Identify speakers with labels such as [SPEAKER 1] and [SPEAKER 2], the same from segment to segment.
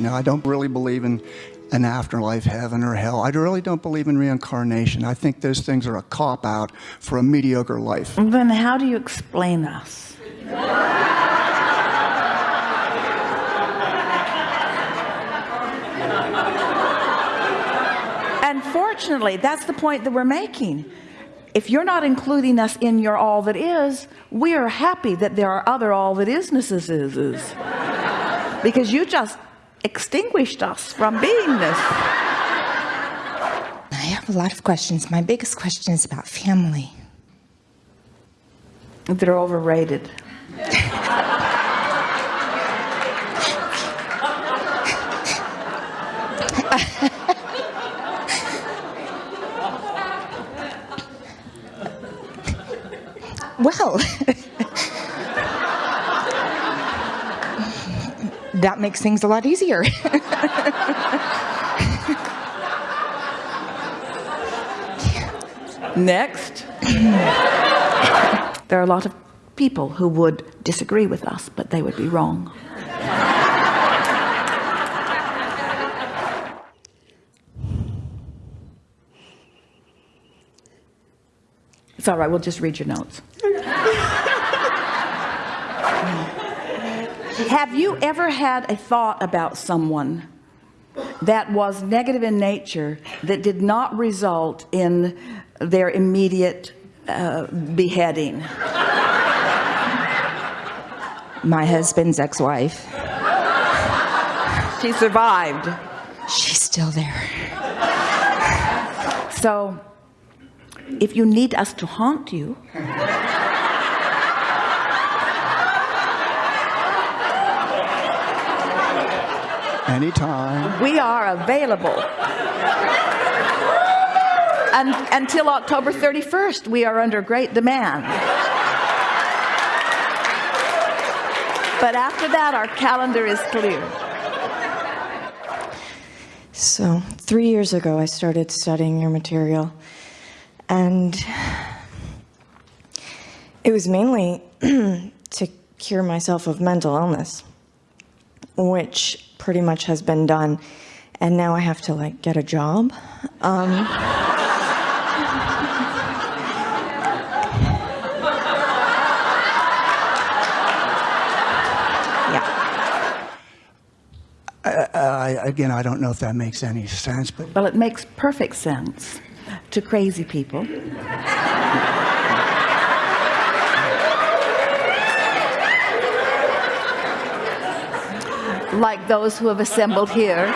[SPEAKER 1] You know, I don't really believe in an afterlife, heaven or hell. I really don't believe in reincarnation. I think those things are a cop out for a mediocre life.
[SPEAKER 2] Then how do you explain us? Unfortunately, that's the point that we're making. If you're not including us in your all that is, we are happy that there are other all that isnesses is, is. because you just extinguished us from beingness.
[SPEAKER 3] I have a lot of questions. My biggest question is about family.
[SPEAKER 2] They're overrated.
[SPEAKER 3] Well, that makes things a lot easier.
[SPEAKER 2] Next. there are a lot of people who would disagree with us, but they would be wrong. It's all right, we'll just read your notes. Have you ever had a thought about someone that was negative in nature that did not result in their immediate uh, beheading?
[SPEAKER 3] My husband's ex-wife.
[SPEAKER 2] She survived.
[SPEAKER 3] She's still there.
[SPEAKER 2] So if you need us to haunt you
[SPEAKER 1] Anytime.
[SPEAKER 2] we are available. And until October 31st we are under great demand. But after that our calendar is clear.
[SPEAKER 4] So, three years ago, I started studying your material, and it was mainly to cure myself of mental illness, which pretty much has been done. And now I have to like get a job. Um, yeah.
[SPEAKER 1] I, again, I don't know if that makes any sense, but
[SPEAKER 2] well it makes perfect sense to crazy people like those who have assembled here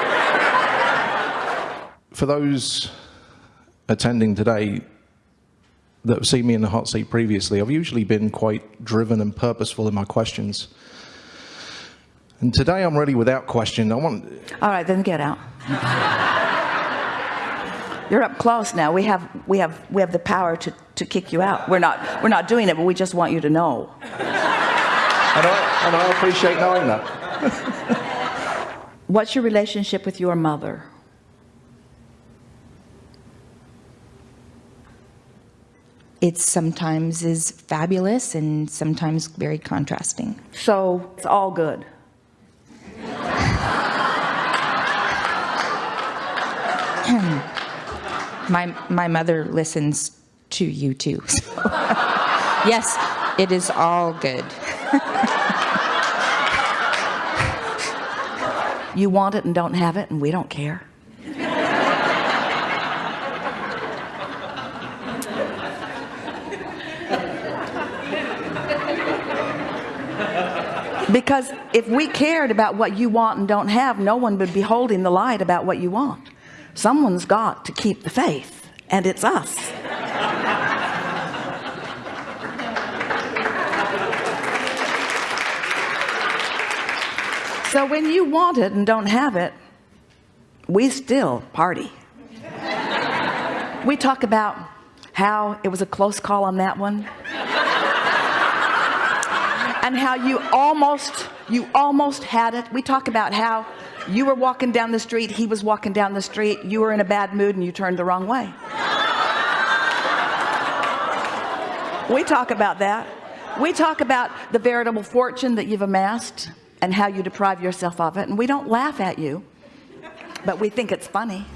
[SPEAKER 5] For those attending today that have seen me in the hot seat previously, I've usually been quite driven and purposeful in my questions. And today I'm really without question. I want,
[SPEAKER 2] all right then get out you're up close now we have we have we have the power to to kick you out we're not we're not doing it but we just want you to know
[SPEAKER 5] and I, and I appreciate knowing that.
[SPEAKER 2] what's your relationship with your mother
[SPEAKER 3] It sometimes is fabulous and sometimes very contrasting.
[SPEAKER 2] so it's all good
[SPEAKER 3] My, my mother listens to you too. so. yes, it is all good.
[SPEAKER 2] you want it and don't have it and we don't care. Because if we cared about what you want and don't have no one would be holding the light about what you want. Someone's got to keep the faith and it's us so when you want it and don't have it we still party. We talk about how it was a close call on that one and how you almost you almost had it. We talk about how you were walking down the street he was walking down the street you were in a bad mood and you turned the wrong way. We talk about that. We talk about the veritable fortune that you've amassed and how you deprive yourself of it. And we don't laugh at you but we think it's funny